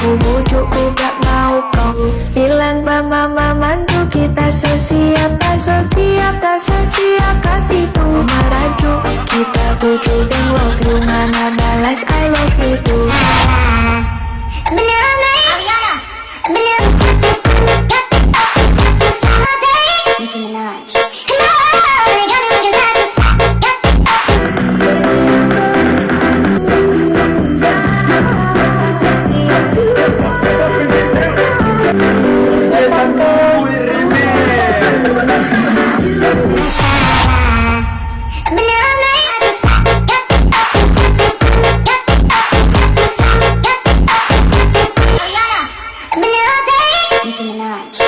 Aku bujuku gak mau kau Bilang mama mantu kita so siap Tak so siap, tak so siap merajuk. Kita bujuk dan love you Mana balas I love you too night.